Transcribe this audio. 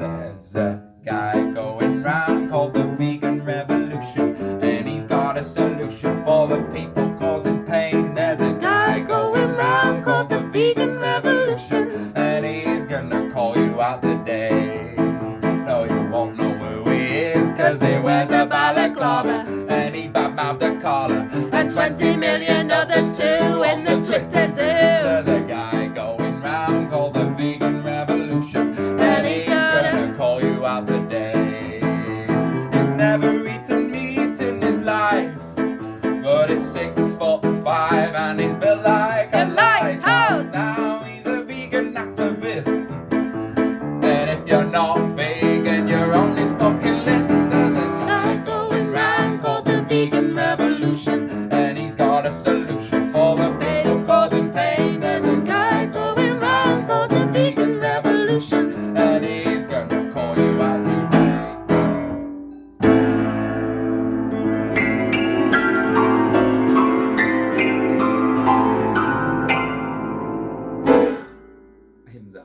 There's a guy going round called the Vegan Revolution, and he's got a solution for the people causing pain. There's a guy going round called the Vegan Revolution, and he's gonna call you out today. No, you won't know who he is, cause he wears a balaclava, and he badmouthed a collar, And 20 million others too in the Twitter zoo. There's a guy going round called the Vegan He's six foot five and he's built like a, a lighthouse. lighthouse. Now he's a vegan activist. And if you're not vegan, you're on his fucking list. There's a guy going round called the vegan rebel. things out.